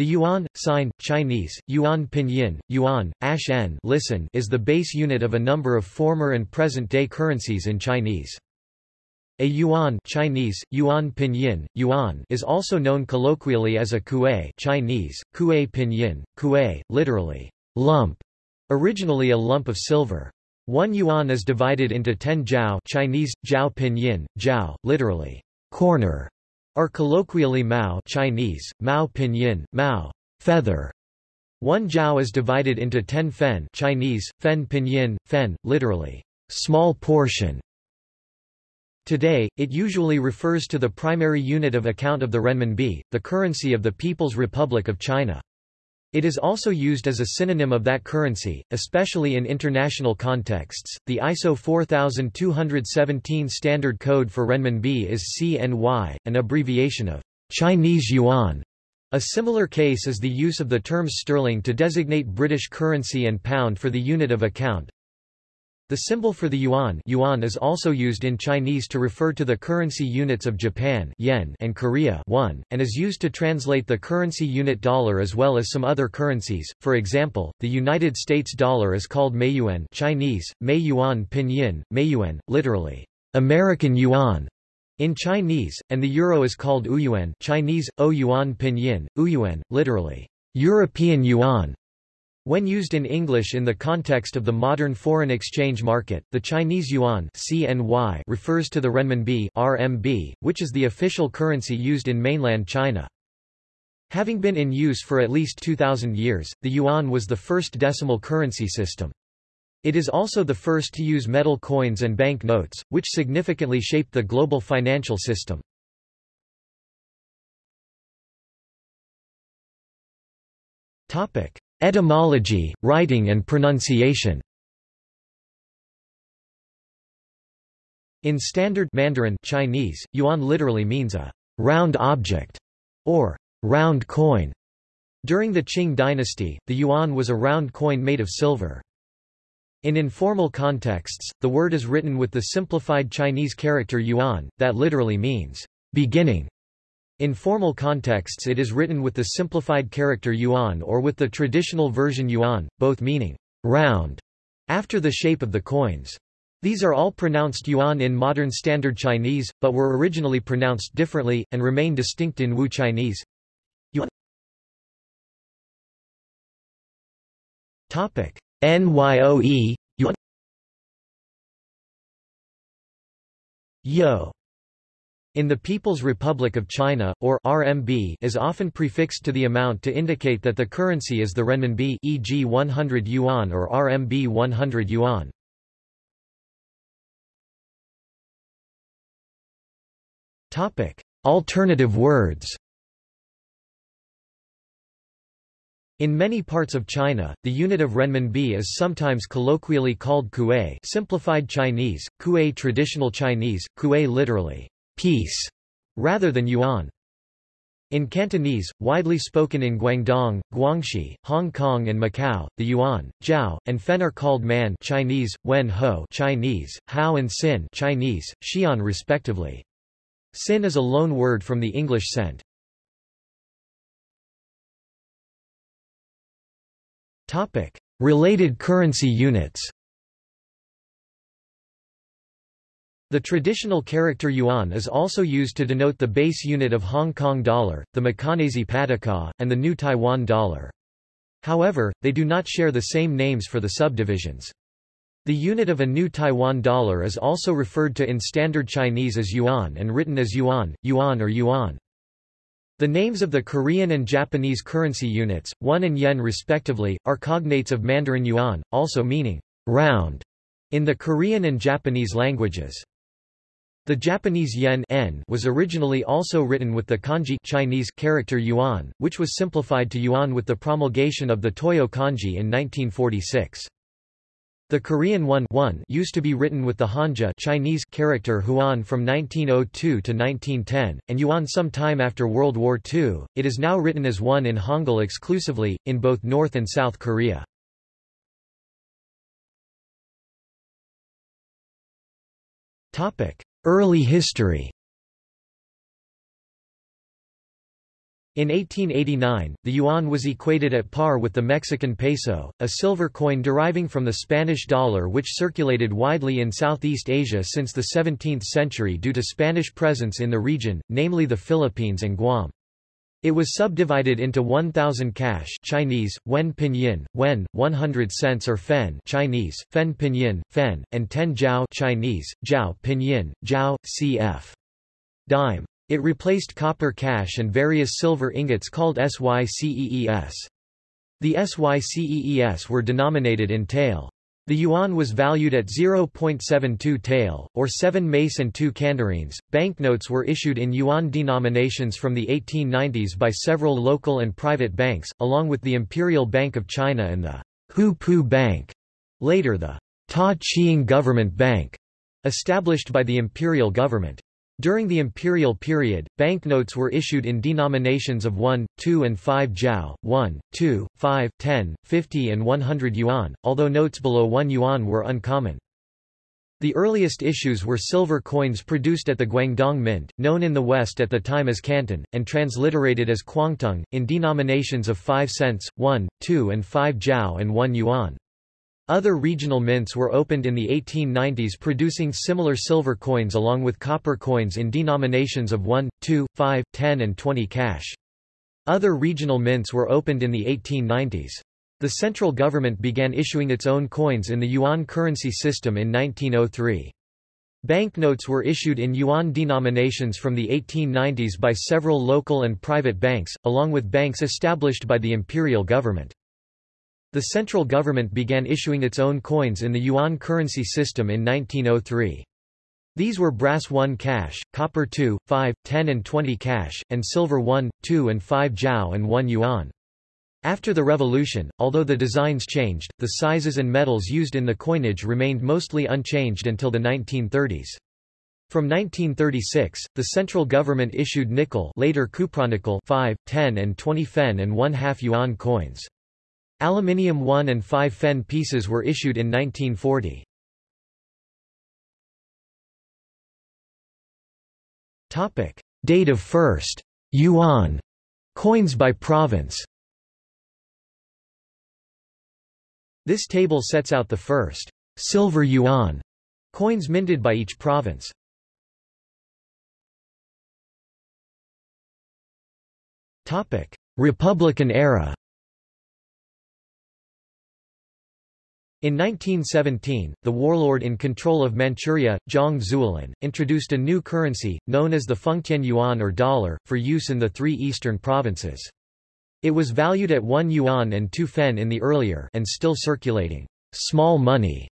The yuan, sign, Chinese, yuan pinyin, yuan, ash n listen is the base unit of a number of former and present-day currencies in Chinese. A yuan Chinese, yuan pinyin, yuan is also known colloquially as a kuai Chinese, kuai pinyin, kuai, literally, lump, originally a lump of silver. One yuan is divided into ten jiao Chinese, jiao pinyin, jiao, literally, corner, or colloquially Mao Chinese, Mao Pinyin, Mao, feather. One jiao is divided into ten fen Chinese, fen pinyin, fen, literally, small portion. Today, it usually refers to the primary unit of account of the renminbi, the currency of the People's Republic of China. It is also used as a synonym of that currency, especially in international contexts. The ISO 4217 standard code for renminbi is CNY, an abbreviation of Chinese yuan. A similar case is the use of the terms sterling to designate British currency and pound for the unit of account. The symbol for the yuan, yuan is also used in Chinese to refer to the currency units of Japan yen and Korea won, and is used to translate the currency unit dollar as well as some other currencies. For example, the United States dollar is called Meiyuan Chinese, Mei Yuan Pinyin, Meiyuan, literally, American yuan in Chinese, and the euro is called Ouyuan Chinese, O Yuan Pinyin, Ouyuan, literally, European yuan. When used in English in the context of the modern foreign exchange market, the Chinese yuan CNY refers to the renminbi RMB, which is the official currency used in mainland China. Having been in use for at least 2,000 years, the yuan was the first decimal currency system. It is also the first to use metal coins and bank notes, which significantly shaped the global financial system. Topic. Etymology, writing and pronunciation In Standard Mandarin Chinese, yuan literally means a round object or round coin. During the Qing dynasty, the yuan was a round coin made of silver. In informal contexts, the word is written with the simplified Chinese character yuan, that literally means beginning. In formal contexts it is written with the simplified character yuan or with the traditional version yuan, both meaning round, after the shape of the coins. These are all pronounced yuan in modern Standard Chinese, but were originally pronounced differently, and remain distinct in Wu Chinese. Yuan. NYOE, yuan Yo in the People's Republic of China, or RMB is often prefixed to the amount to indicate that the currency is the renminbi e.g. 100 yuan or RMB 100 yuan. Alternative words In many parts of China, the unit of renminbi is sometimes colloquially called kuai simplified Chinese, kuai traditional Chinese, kuai literally, piece, rather than yuan. In Cantonese, widely spoken in Guangdong, Guangxi, Hong Kong and Macau, the yuan, jiao, and fen are called man Chinese, wen ho Chinese, hao and sin Chinese, xian respectively. Sin is a loan word from the English cent. Related currency units The traditional character yuan is also used to denote the base unit of Hong Kong dollar, the Macanese pataca, and the new Taiwan dollar. However, they do not share the same names for the subdivisions. The unit of a new Taiwan dollar is also referred to in Standard Chinese as yuan and written as yuan, yuan or yuan. The names of the Korean and Japanese currency units, won and yen respectively, are cognates of Mandarin yuan, also meaning round in the Korean and Japanese languages. The Japanese yen n was originally also written with the kanji Chinese character yuan, which was simplified to yuan with the promulgation of the Toyo kanji in 1946. The Korean won, used to be written with the hanja Chinese character huan from 1902 to 1910, and yuan some time after World War II. It is now written as won in Hangul exclusively, in both North and South Korea. Topic. Early history In 1889, the yuan was equated at par with the Mexican peso, a silver coin deriving from the Spanish dollar which circulated widely in Southeast Asia since the 17th century due to Spanish presence in the region, namely the Philippines and Guam. It was subdivided into 1000 cash Chinese, wen pinyin, wen, 100 cents or fen Chinese, fen pinyin, fen, and 10 jiao Chinese, jiao pinyin, jiao, cf. dime. It replaced copper cash and various silver ingots called SYCEES. The SYCEES were denominated in tael. The yuan was valued at 0.72 tael, or 7 mace and 2 candarines. Banknotes were issued in yuan denominations from the 1890s by several local and private banks, along with the Imperial Bank of China and the Hu Pu Bank, later the Ta Ching Government Bank, established by the imperial government. During the imperial period, banknotes were issued in denominations of 1, 2 and 5 jiao, 1, 2, 5, 10, 50 and 100 yuan, although notes below 1 yuan were uncommon. The earliest issues were silver coins produced at the Guangdong Mint, known in the West at the time as Canton, and transliterated as Kwangtung, in denominations of 5 cents, 1, 2 and 5 jiao and 1 yuan. Other regional mints were opened in the 1890s producing similar silver coins along with copper coins in denominations of 1, 2, 5, 10 and 20 cash. Other regional mints were opened in the 1890s. The central government began issuing its own coins in the yuan currency system in 1903. Banknotes were issued in yuan denominations from the 1890s by several local and private banks, along with banks established by the imperial government. The central government began issuing its own coins in the yuan currency system in 1903. These were brass 1 cash, copper 2, 5, 10 and 20 cash, and silver 1, 2 and 5 jiao and 1 yuan. After the revolution, although the designs changed, the sizes and metals used in the coinage remained mostly unchanged until the 1930s. From 1936, the central government issued nickel later cupronickel 5, 10 and 20 fen and 1 half yuan coins. Aluminium 1 and 5 fen pieces were issued in 1940. Topic: Date of first yuan coins by province. This table sets out the first silver yuan coins minted by each province. Topic: Republican era. In 1917, the warlord in control of Manchuria, Zhang Zuolin, introduced a new currency, known as the Fengtian yuan or dollar, for use in the three eastern provinces. It was valued at 1 yuan and 2 fen in the earlier and still circulating small money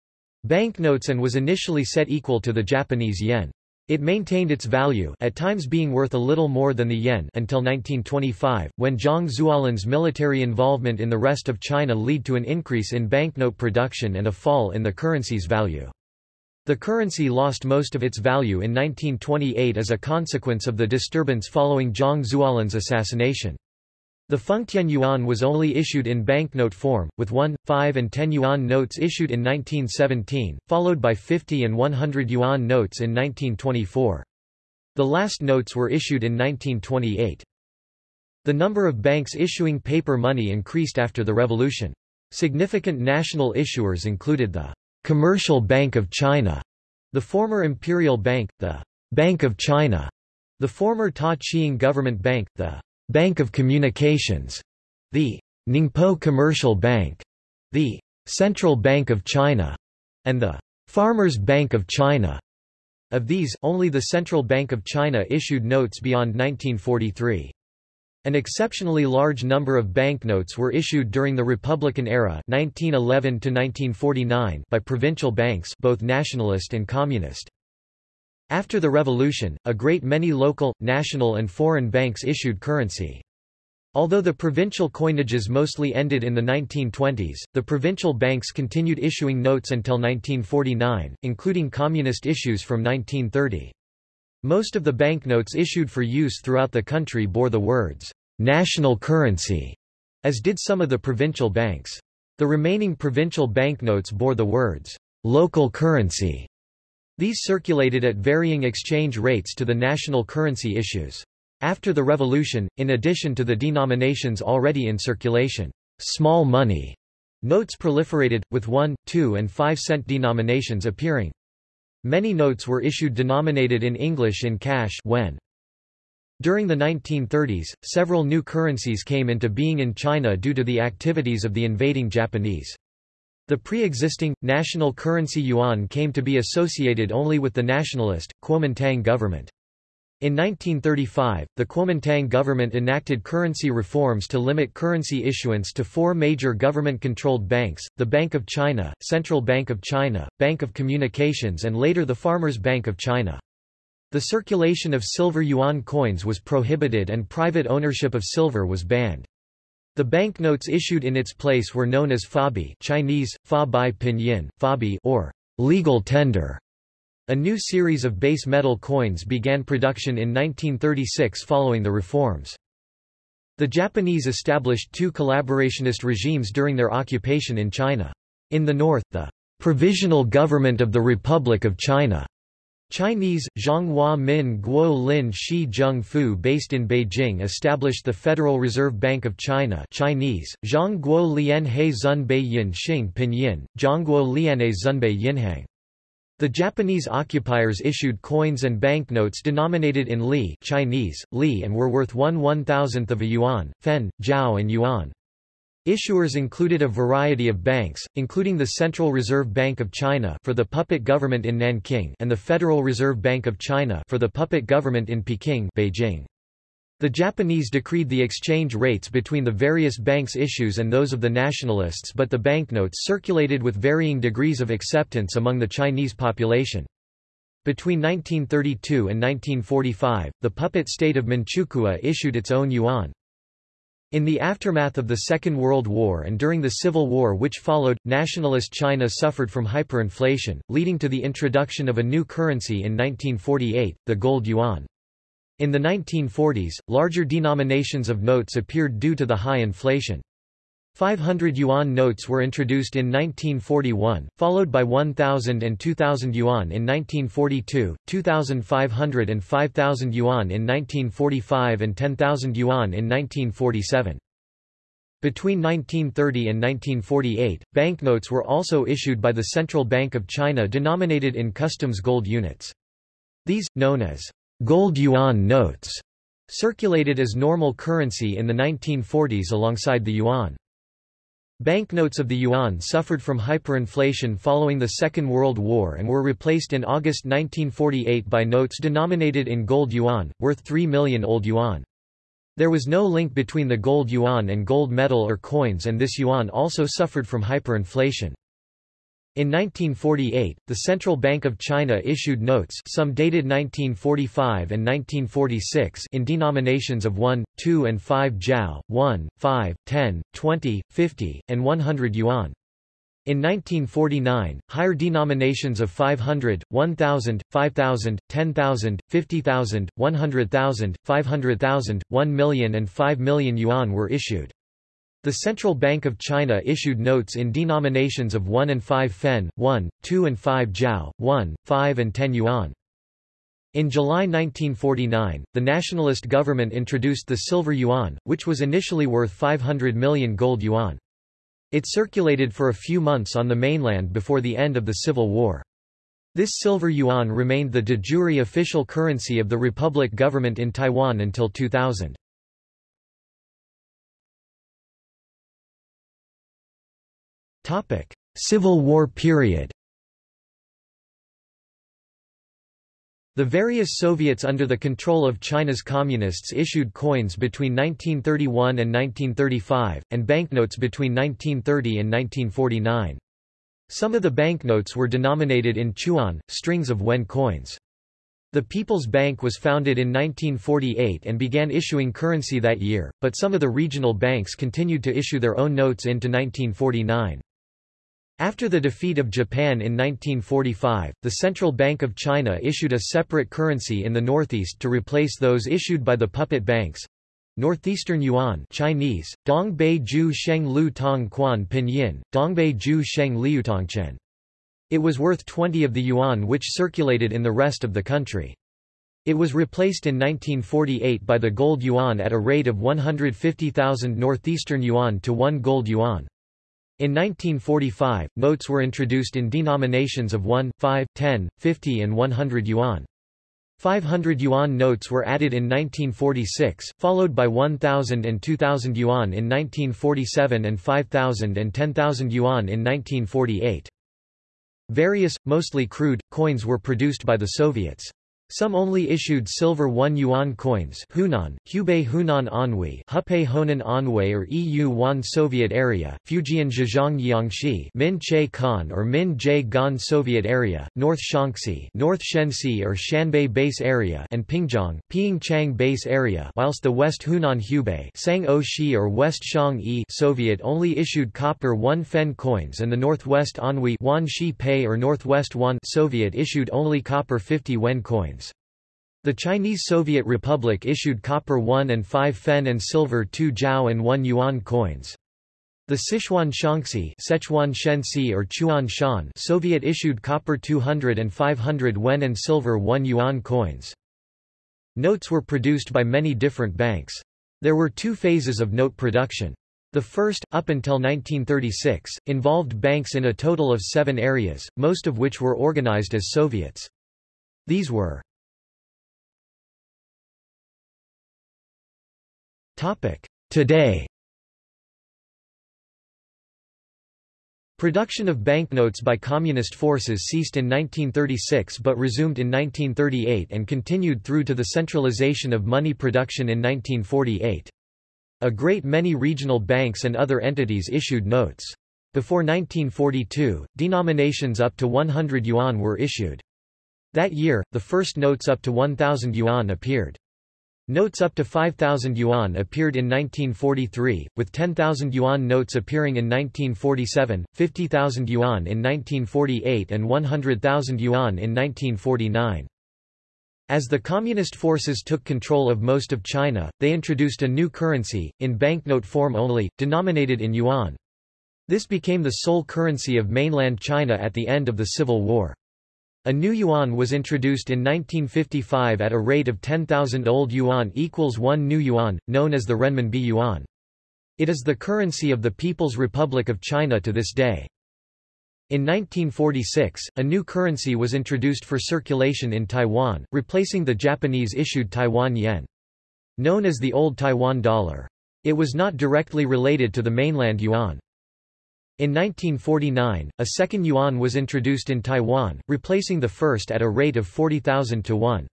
banknotes and was initially set equal to the Japanese yen. It maintained its value at times being worth a little more than the yen until 1925, when Zhang Zuolin's military involvement in the rest of China led to an increase in banknote production and a fall in the currency's value. The currency lost most of its value in 1928 as a consequence of the disturbance following Zhang Zuolin's assassination. The Fengtian yuan was only issued in banknote form, with 1, 5 and 10 yuan notes issued in 1917, followed by 50 and 100 yuan notes in 1924. The last notes were issued in 1928. The number of banks issuing paper money increased after the revolution. Significant national issuers included the Commercial Bank of China, the former Imperial Bank, the Bank of China, the former Ta Ching Government Bank, the Bank of Communications, the Ningpo Commercial Bank, the Central Bank of China, and the Farmers Bank of China. Of these, only the Central Bank of China issued notes beyond 1943. An exceptionally large number of banknotes were issued during the Republican era 1911 by provincial banks both nationalist and communist. After the revolution, a great many local, national and foreign banks issued currency. Although the provincial coinages mostly ended in the 1920s, the provincial banks continued issuing notes until 1949, including communist issues from 1930. Most of the banknotes issued for use throughout the country bore the words, "'national currency", as did some of the provincial banks. The remaining provincial banknotes bore the words, "'local currency' These circulated at varying exchange rates to the national currency issues. After the revolution, in addition to the denominations already in circulation, small money notes proliferated, with 1, 2 and 5 cent denominations appearing. Many notes were issued denominated in English in cash when. During the 1930s, several new currencies came into being in China due to the activities of the invading Japanese. The pre-existing, national currency yuan came to be associated only with the nationalist, Kuomintang government. In 1935, the Kuomintang government enacted currency reforms to limit currency issuance to four major government-controlled banks, the Bank of China, Central Bank of China, Bank of Communications and later the Farmers Bank of China. The circulation of silver yuan coins was prohibited and private ownership of silver was banned. The banknotes issued in its place were known as fabi Chinese, fa bai pinyin, fabi or legal tender. A new series of base metal coins began production in 1936 following the reforms. The Japanese established two collaborationist regimes during their occupation in China. In the north, the Provisional Government of the Republic of China Chinese, Zhonghua Min Guo Lin Shi Zheng Fu based in Beijing established the Federal Reserve Bank of China Chinese, Zhang Guo Lian He Zunbei Yin Xing Pinyin, Zhongguo Liane Zunbei Yinhang. The Japanese occupiers issued coins and banknotes denominated in li Chinese, li and were worth one one-thousandth of a yuan, fen, jiao and yuan. Issuers included a variety of banks, including the Central Reserve Bank of China for the puppet government in Nanking and the Federal Reserve Bank of China for the puppet government in Peking Beijing. The Japanese decreed the exchange rates between the various banks' issues and those of the nationalists but the banknotes circulated with varying degrees of acceptance among the Chinese population. Between 1932 and 1945, the puppet state of Manchukuo issued its own yuan. In the aftermath of the Second World War and during the Civil War which followed, nationalist China suffered from hyperinflation, leading to the introduction of a new currency in 1948, the gold yuan. In the 1940s, larger denominations of notes appeared due to the high inflation. 500 yuan notes were introduced in 1941, followed by 1,000 and 2,000 yuan in 1942, 2,500 and 5,000 yuan in 1945 and 10,000 yuan in 1947. Between 1930 and 1948, banknotes were also issued by the Central Bank of China denominated in customs gold units. These, known as Gold yuan notes circulated as normal currency in the 1940s alongside the yuan. Banknotes of the yuan suffered from hyperinflation following the Second World War and were replaced in August 1948 by notes denominated in gold yuan, worth 3 million old yuan. There was no link between the gold yuan and gold metal or coins and this yuan also suffered from hyperinflation. In 1948, the Central Bank of China issued notes some dated 1945 and 1946 in denominations of 1, 2 and 5 jiao, 1, 5, 10, 20, 50, and 100 yuan. In 1949, higher denominations of 500, 1,000, 5,000, 10,000, 50,000, 100,000, 500,000, 1 million and 5 million yuan were issued. The Central Bank of China issued notes in denominations of 1 and 5 fen, 1, 2 and 5 jiao, 1, 5 and 10 yuan. In July 1949, the nationalist government introduced the silver yuan, which was initially worth 500 million gold yuan. It circulated for a few months on the mainland before the end of the Civil War. This silver yuan remained the de jure official currency of the Republic government in Taiwan until 2000. Civil War period The various Soviets under the control of China's communists issued coins between 1931 and 1935, and banknotes between 1930 and 1949. Some of the banknotes were denominated in chuan, strings of wen coins. The People's Bank was founded in 1948 and began issuing currency that year, but some of the regional banks continued to issue their own notes into 1949. After the defeat of Japan in 1945, the Central Bank of China issued a separate currency in the northeast to replace those issued by the puppet banks. Northeastern Yuan Chinese, Dongbei Ju Sheng Lu Tong Quan Pinyin, Dongbei Ju Sheng Liutongchen. It was worth 20 of the yuan which circulated in the rest of the country. It was replaced in 1948 by the gold yuan at a rate of 150,000 northeastern yuan to 1 gold yuan. In 1945, notes were introduced in denominations of 1, 5, 10, 50 and 100 yuan. 500 yuan notes were added in 1946, followed by 1,000 and 2,000 yuan in 1947 and 5,000 and 10,000 yuan in 1948. Various, mostly crude, coins were produced by the Soviets. Some only issued silver 1 yuan coins Hunan, Hubei Hunan Anhui Hupei Honan Anhui or EU 1 Soviet area, Fujian Zhejiang Jiangxi Min Che Kan or Min Je Gan Soviet area, North Shaanxi North Shenxi or Shanbei Base area and Pingjiang, Pyeongchang Base area whilst the West Hunan Hubei Sang O Shi or West Shang Yi Soviet only issued copper 1 fen coins and the Northwest Anhui Wan Shi Pei or Northwest Wan Soviet issued only copper 50 wen coins. The Chinese Soviet Republic issued copper 1 and 5 fen and silver 2 jiao and 1 yuan coins. The Sichuan Shaanxi Sichuan Shenxi or Chuan Shan Soviet issued copper 200 and 500 wen and silver 1 yuan coins. Notes were produced by many different banks. There were two phases of note production. The first, up until 1936, involved banks in a total of seven areas, most of which were organized as Soviets. These were Today Production of banknotes by communist forces ceased in 1936 but resumed in 1938 and continued through to the centralization of money production in 1948. A great many regional banks and other entities issued notes. Before 1942, denominations up to 100 yuan were issued. That year, the first notes up to 1,000 yuan appeared. Notes up to 5,000 yuan appeared in 1943, with 10,000 yuan notes appearing in 1947, 50,000 yuan in 1948 and 100,000 yuan in 1949. As the Communist forces took control of most of China, they introduced a new currency, in banknote form only, denominated in yuan. This became the sole currency of mainland China at the end of the Civil War. A new yuan was introduced in 1955 at a rate of 10,000 old yuan equals 1 new yuan, known as the renminbi yuan. It is the currency of the People's Republic of China to this day. In 1946, a new currency was introduced for circulation in Taiwan, replacing the Japanese-issued Taiwan yen. Known as the Old Taiwan dollar. It was not directly related to the mainland yuan. In 1949, a second yuan was introduced in Taiwan, replacing the first at a rate of 40,000 to 1.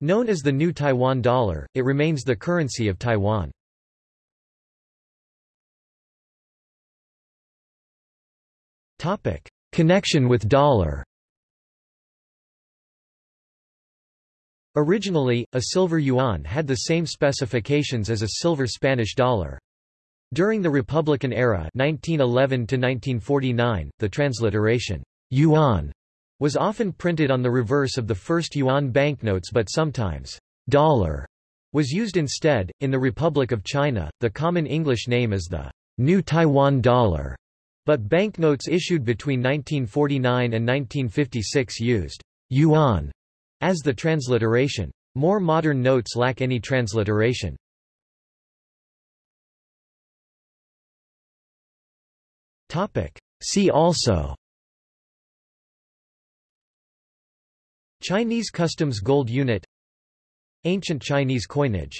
Known as the New Taiwan Dollar, it remains the currency of Taiwan. Connection with dollar Originally, a silver yuan had the same specifications as a silver Spanish dollar. During the Republican era 1911 1949, the transliteration yuan was often printed on the reverse of the first yuan banknotes but sometimes dollar was used instead. In the Republic of China, the common English name is the New Taiwan dollar, but banknotes issued between 1949 and 1956 used yuan as the transliteration. More modern notes lack any transliteration. Topic. See also. Chinese customs gold unit. Ancient Chinese coinage